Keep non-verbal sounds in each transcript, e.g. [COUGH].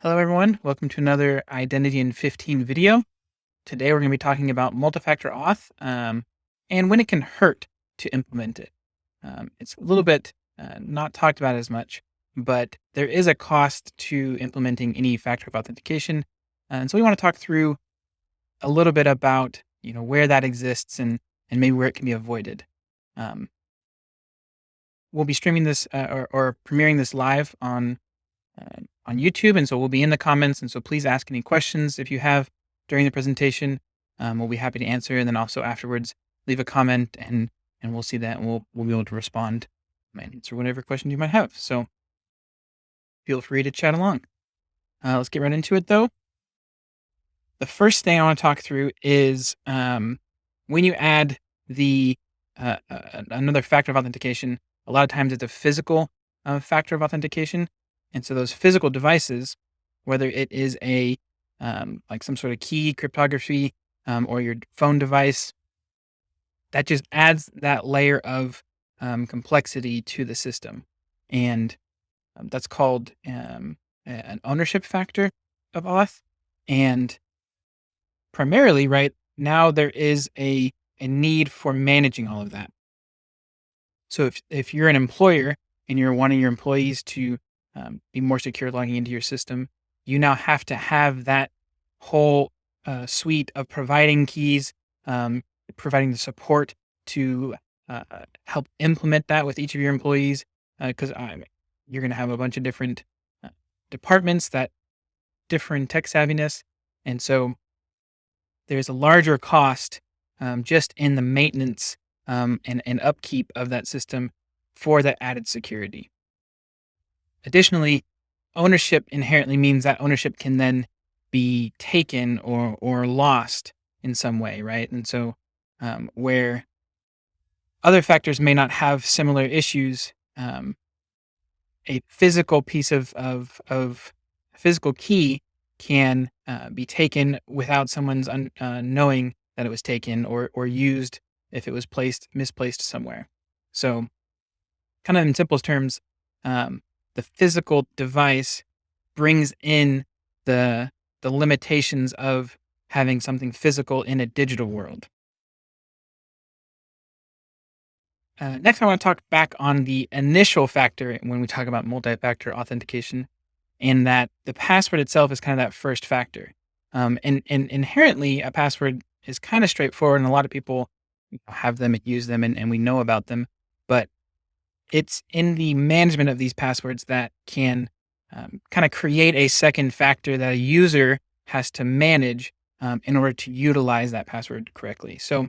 Hello everyone, welcome to another Identity in 15 video. Today we're going to be talking about multi-factor auth um, and when it can hurt to implement it. Um, it's a little bit uh, not talked about as much, but there is a cost to implementing any factor of authentication. And so we want to talk through a little bit about you know where that exists and, and maybe where it can be avoided. Um, we'll be streaming this uh, or, or premiering this live on on YouTube. And so we'll be in the comments. And so please ask any questions if you have during the presentation. Um, we'll be happy to answer. And then also afterwards, leave a comment and, and we'll see that and we'll, we'll be able to respond and answer whatever questions you might have. So feel free to chat along. Uh, let's get right into it though. The first thing I want to talk through is um, when you add the uh, uh, another factor of authentication, a lot of times it's a physical uh, factor of authentication. And so those physical devices, whether it is a um, like some sort of key cryptography um, or your phone device, that just adds that layer of um, complexity to the system. And um, that's called um, an ownership factor of auth. And primarily, right now, there is a, a need for managing all of that. So if, if you're an employer and you're wanting your employees to um, be more secure logging into your system, you now have to have that whole uh, suite of providing keys, um, providing the support to uh, help implement that with each of your employees. Because uh, you're going to have a bunch of different uh, departments that different tech savviness. And so there's a larger cost um, just in the maintenance um, and, and upkeep of that system for that added security. Additionally, ownership inherently means that ownership can then be taken or or lost in some way, right? And so, um, where other factors may not have similar issues, um, a physical piece of of of physical key can uh, be taken without someone's uh, knowing that it was taken or or used if it was placed misplaced somewhere. So, kind of in simplest terms, um, the physical device brings in the the limitations of having something physical in a digital world. Uh, next, I want to talk back on the initial factor when we talk about multi-factor authentication, in that the password itself is kind of that first factor. Um, and, and inherently, a password is kind of straightforward, and a lot of people have them and use them, and, and we know about them. But it's in the management of these passwords that can um, kind of create a second factor that a user has to manage um, in order to utilize that password correctly. So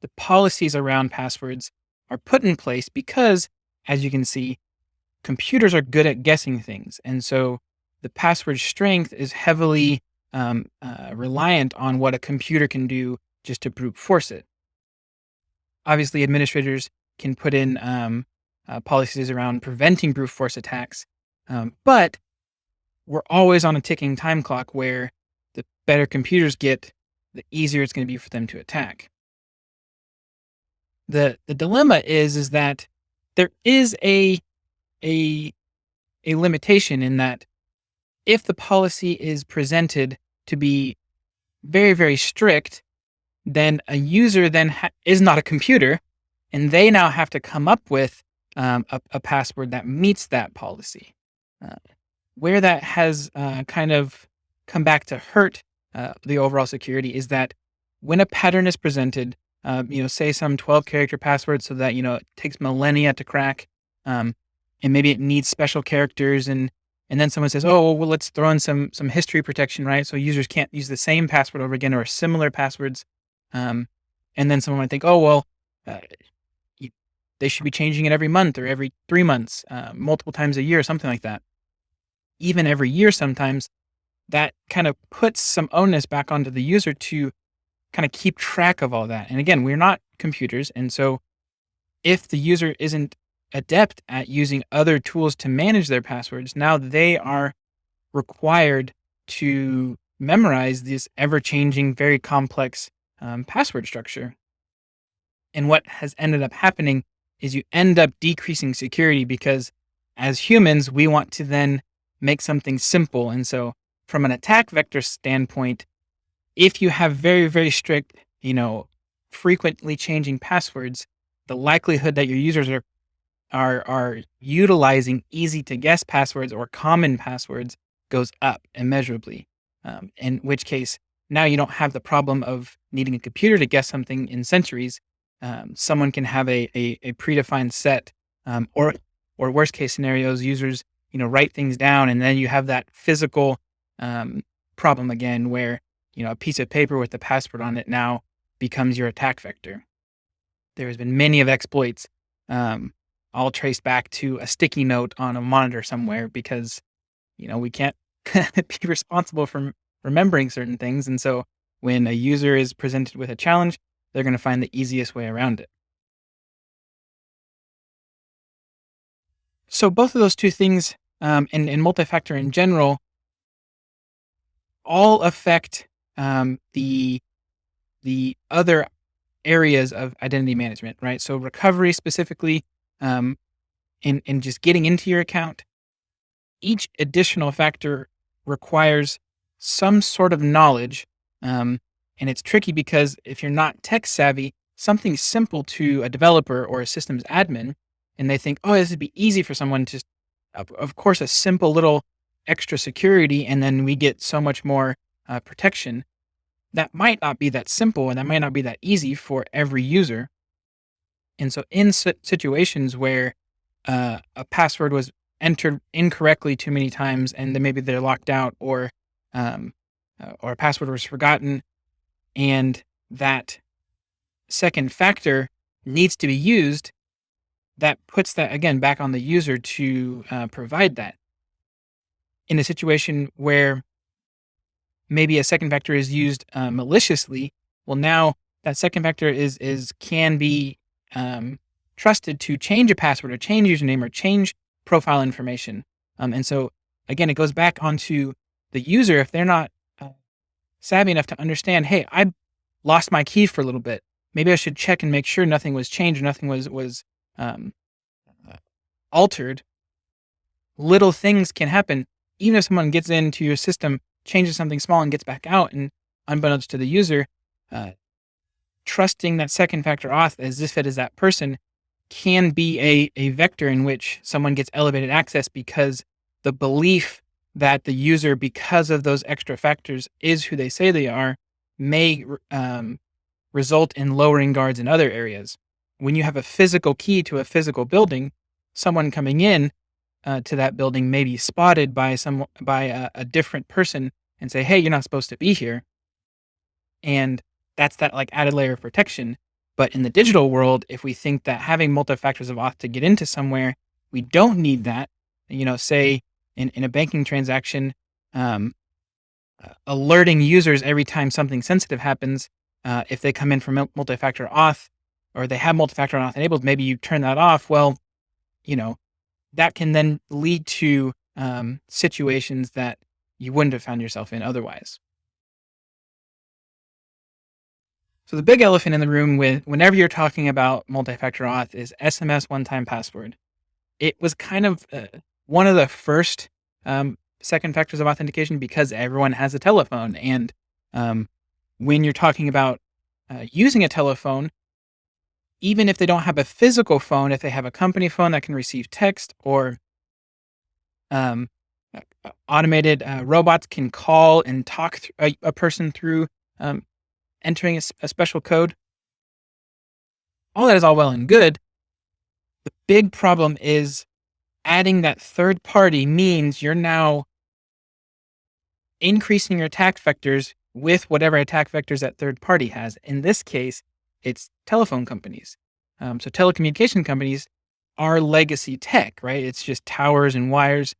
the policies around passwords are put in place because, as you can see, computers are good at guessing things. And so the password strength is heavily um, uh, reliant on what a computer can do just to brute force it. Obviously, administrators can put in um, uh, policies around preventing brute force attacks. Um, but we're always on a ticking time clock where the better computers get, the easier it's going to be for them to attack. The the dilemma is is that there is a a a limitation in that if the policy is presented to be very very strict, then a user then is not a computer and they now have to come up with um, a, a, password that meets that policy. Uh, where that has uh, kind of come back to hurt uh, the overall security is that when a pattern is presented, um, you know, say some 12 character password so that, you know, it takes millennia to crack, um, and maybe it needs special characters and and then someone says, oh, well, let's throw in some some history protection, right? So users can't use the same password over again or similar passwords. Um, and then someone might think, oh, well, uh, they should be changing it every month or every three months, uh, multiple times a year, something like that. Even every year, sometimes that kind of puts some onus back onto the user to kind of keep track of all that. And again, we're not computers. And so if the user isn't adept at using other tools to manage their passwords, now they are required to memorize this ever changing, very complex um, password structure. And what has ended up happening is you end up decreasing security because as humans, we want to then make something simple. And so, from an attack vector standpoint, if you have very, very strict, you know, frequently changing passwords, the likelihood that your users are are are utilizing easy to guess passwords or common passwords goes up immeasurably. Um, in which case, now you don't have the problem of needing a computer to guess something in centuries. Um, someone can have a a, a predefined set, um, or or worst case scenarios, users you know write things down, and then you have that physical um, problem again, where you know a piece of paper with the password on it now becomes your attack vector. There has been many of exploits um, all traced back to a sticky note on a monitor somewhere because, you know, we can't [LAUGHS] be responsible for remembering certain things. And so when a user is presented with a challenge, they're going to find the easiest way around it. So both of those two things um, and, and multi-factor in general all affect um, the the other areas of identity management, right? So recovery specifically um, in, in just getting into your account, each additional factor requires some sort of knowledge. Um, and it's tricky because if you're not tech savvy, something simple to a developer or a systems admin, and they think, oh, this would be easy for someone to, of course, a simple little extra security, and then we get so much more uh, protection. That might not be that simple and that might not be that easy for every user. And so in situations where uh, a password was entered incorrectly too many times and then maybe they're locked out or um, uh, or a password was forgotten and that second factor needs to be used, that puts that again back on the user to uh, provide that. In a situation where maybe a second factor is used uh, maliciously, well now that second factor is is can be um, trusted to change a password or change username or change profile information. Um, and so again, it goes back onto the user if they're not savvy enough to understand, hey, I lost my key for a little bit. Maybe I should check and make sure nothing was changed or nothing was was um, uh, altered. Little things can happen. Even if someone gets into your system, changes something small, and gets back out, and unbeknownst to the user, uh, trusting that second factor auth as if it is that person can be a, a vector in which someone gets elevated access because the belief that the user, because of those extra factors, is who they say they are, may um, result in lowering guards in other areas. When you have a physical key to a physical building, someone coming in uh, to that building may be spotted by some by a, a different person and say, "Hey, you're not supposed to be here," and that's that like added layer of protection. But in the digital world, if we think that having multi factors of auth to get into somewhere, we don't need that. You know, say in, in a banking transaction, um, alerting users every time something sensitive happens, uh, if they come in from multi factor auth or they have multi factor auth enabled, maybe you turn that off. Well, you know, that can then lead to um, situations that you wouldn't have found yourself in otherwise. So the big elephant in the room with whenever you're talking about multi-factor auth is SMS one-time password. It was kind of uh, one of the first um, second factors of authentication because everyone has a telephone. And um, when you're talking about uh, using a telephone, even if they don't have a physical phone, if they have a company phone that can receive text or um, automated uh, robots can call and talk a, a, person through um, entering a, a special code. All that is all well and good. The big problem is adding that third party means you're now increasing your attack vectors with whatever attack vectors that third party has. In this case, it's telephone companies. Um, so telecommunication companies are legacy tech, right? It's just towers and wires.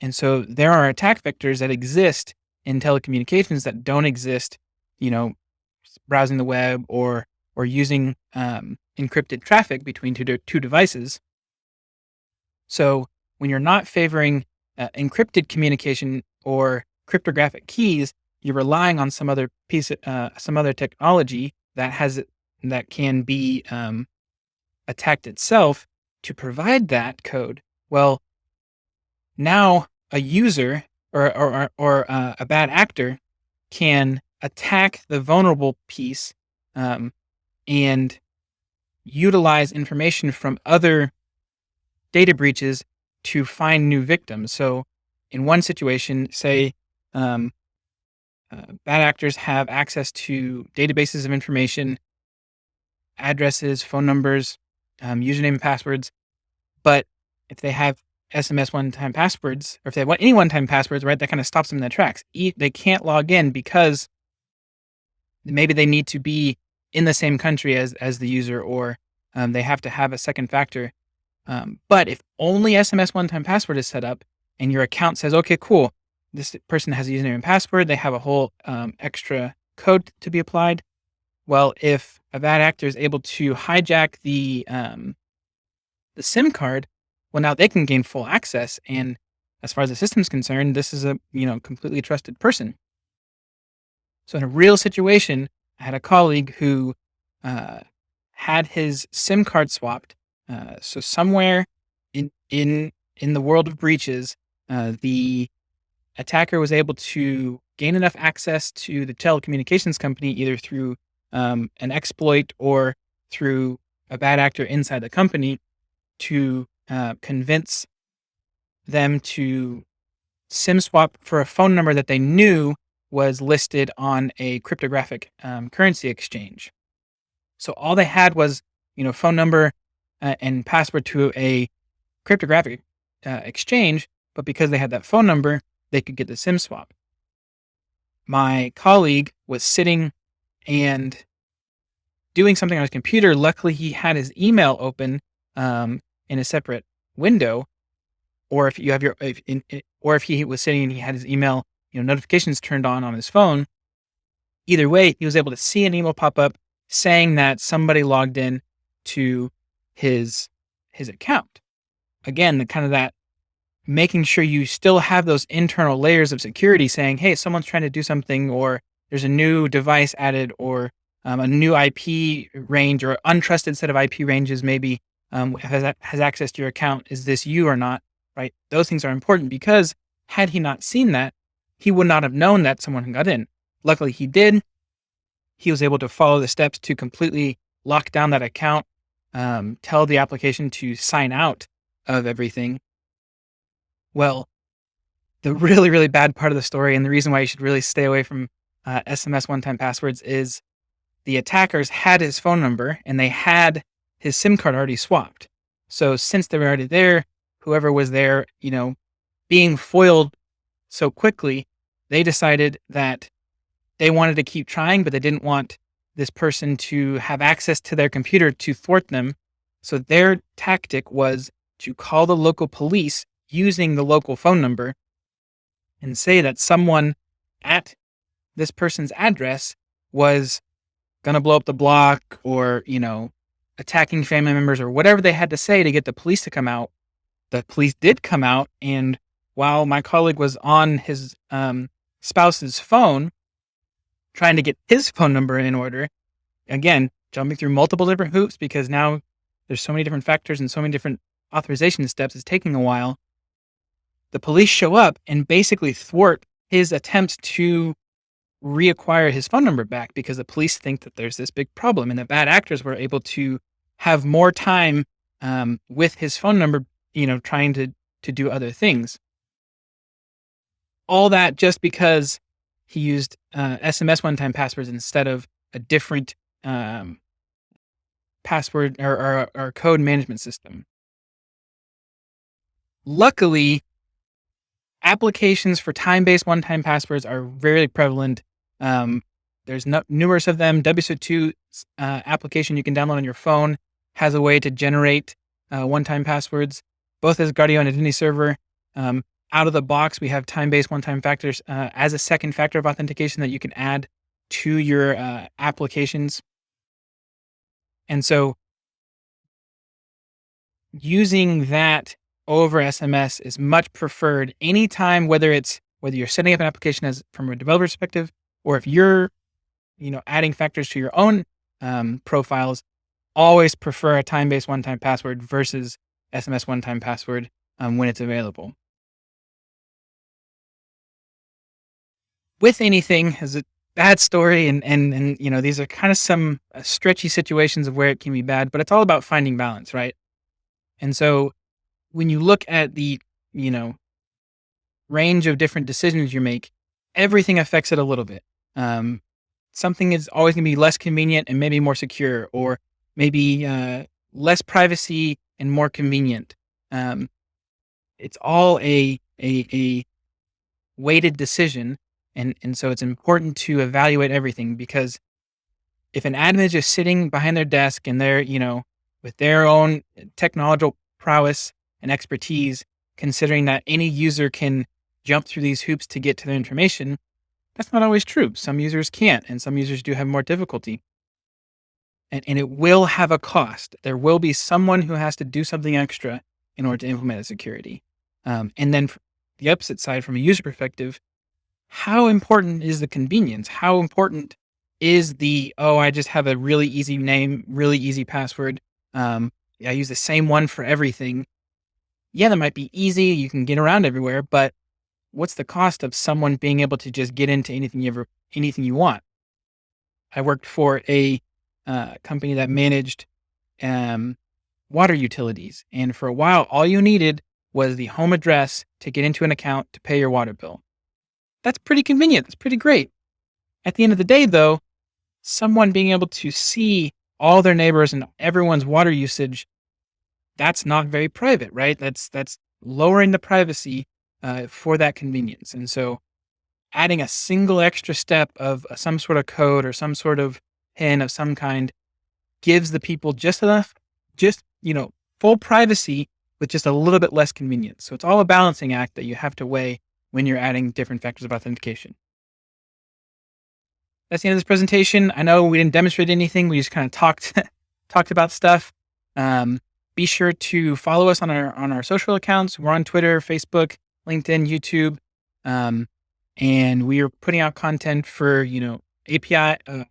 And so there are attack vectors that exist in telecommunications that don't exist, you know, browsing the web or or using um, encrypted traffic between two, two devices. So when you're not favoring uh, encrypted communication or cryptographic keys, you're relying on some other piece, uh, some other technology that has that can be um, attacked itself to provide that code. Well, now a user or or or, uh, a bad actor can attack the vulnerable piece, um, and utilize information from other data breaches to find new victims. So, in one situation, say, um, uh, bad actors have access to databases of information, addresses, phone numbers, um, username and passwords. But if they have SMS one-time passwords, or if they want any one-time passwords, right, that kind of stops them in their tracks. they can't log in because maybe they need to be in the same country as as the user, or um, they have to have a second factor. Um, but if only SMS one-time password is set up, and your account says, "Okay, cool, this person has a username and password," they have a whole um, extra code to be applied. Well, if a bad actor is able to hijack the um, the SIM card, well, now they can gain full access. And as far as the system's concerned, this is a you know completely trusted person. So in a real situation, I had a colleague who uh, had his SIM card swapped. Uh, so somewhere in in in the world of breaches, uh, the attacker was able to gain enough access to the telecommunications company either through um, an exploit or through a bad actor inside the company to uh, convince them to SIM swap for a phone number that they knew was listed on a cryptographic um, currency exchange. So all they had was, you know, phone number uh, and password to a cryptographic uh, exchange, but because they had that phone number, they could get the SIM swap. My colleague was sitting and doing something on his computer. Luckily, he had his email open um, in a separate window. Or if you have your, if in, or if he was sitting and he had his email you know, notifications turned on on his phone. Either way, he was able to see an email pop up saying that somebody logged in to his his account. Again, the kind of that making sure you still have those internal layers of security saying, hey, someone's trying to do something or there's a new device added or um, a new IP range or untrusted set of IP ranges maybe um, has, has access to your account. Is this you or not? Right? Those things are important because had he not seen that, he would not have known that someone got in. Luckily, he did. He was able to follow the steps to completely lock down that account, um, tell the application to sign out of everything. Well, the really, really bad part of the story, and the reason why you should really stay away from uh, SMS one time passwords, is the attackers had his phone number and they had his SIM card already swapped. So, since they were already there, whoever was there, you know, being foiled so quickly, they decided that they wanted to keep trying, but they didn't want this person to have access to their computer to thwart them. So their tactic was to call the local police using the local phone number and say that someone at this person's address was going to blow up the block or, you know, attacking family members or whatever they had to say to get the police to come out. The police did come out and while my colleague was on his um, spouse's phone trying to get his phone number in order. Again, jumping through multiple different hoops because now there's so many different factors and so many different authorization steps. It's taking a while. The police show up and basically thwart his attempts to reacquire his phone number back because the police think that there's this big problem and the bad actors were able to have more time um, with his phone number, you know, trying to to do other things all that just because he used uh, SMS one-time passwords instead of a different um, password or, or, or code management system. Luckily, applications for time-based one-time passwords are very prevalent. Um, there's no, numerous of them. WSO2 uh, application you can download on your phone has a way to generate uh, one-time passwords, both Asgardeo Identity Server. Um, out of the box, we have time-based one-time factors uh, as a second factor of authentication that you can add to your uh, applications. And so using that over SMS is much preferred anytime, whether it's whether you're setting up an application as from a developer perspective, or if you're, you know, adding factors to your own um, profiles, always prefer a time-based one-time password versus SMS one-time password um, when it's available. With anything has a bad story and and and you know these are kind of some uh, stretchy situations of where it can be bad, but it's all about finding balance, right? And so when you look at the you know range of different decisions you make, everything affects it a little bit. Um, something is always going to be less convenient and maybe more secure, or maybe uh, less privacy and more convenient. Um, it's all a a, a weighted decision, and and so it's important to evaluate everything because if an admin is just sitting behind their desk and they're you know with their own technological prowess and expertise, considering that any user can jump through these hoops to get to their information, that's not always true. Some users can't, and some users do have more difficulty. And, and it will have a cost. There will be someone who has to do something extra in order to implement a security. Um, and then the opposite side, from a user perspective, how important is the convenience? How important is the, oh, I just have a really easy name, really easy password. Um, I use the same one for everything. Yeah, that might be easy. You can get around everywhere, but what's the cost of someone being able to just get into anything you ever, anything you want? I worked for a uh, company that managed um, water utilities. And for a while, all you needed was the home address to get into an account to pay your water bill. That's pretty convenient. That's pretty great. At the end of the day, though, someone being able to see all their neighbors and everyone's water usage, that's not very private, right? That's that's lowering the privacy uh, for that convenience. And so adding a single extra step of uh, some sort of code or some sort of pin of some kind gives the people just enough, just, you know, full privacy with just a little bit less convenience. So it's all a balancing act that you have to weigh when you're adding different factors of authentication. That's the end of this presentation. I know we didn't demonstrate anything. We just kind of talked [LAUGHS] talked about stuff. Um, be sure to follow us on our on our social accounts. We're on Twitter, Facebook, LinkedIn, YouTube, um, and we are putting out content for you know API uh,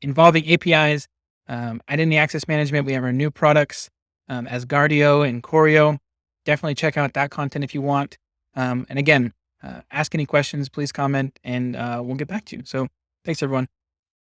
involving APIs, um, identity access management. We have our new products um, Asgardeo and Choreo. Definitely check out that content if you want. Um, and again, uh, ask any questions, please comment, and uh, we'll get back to you. So thanks, everyone.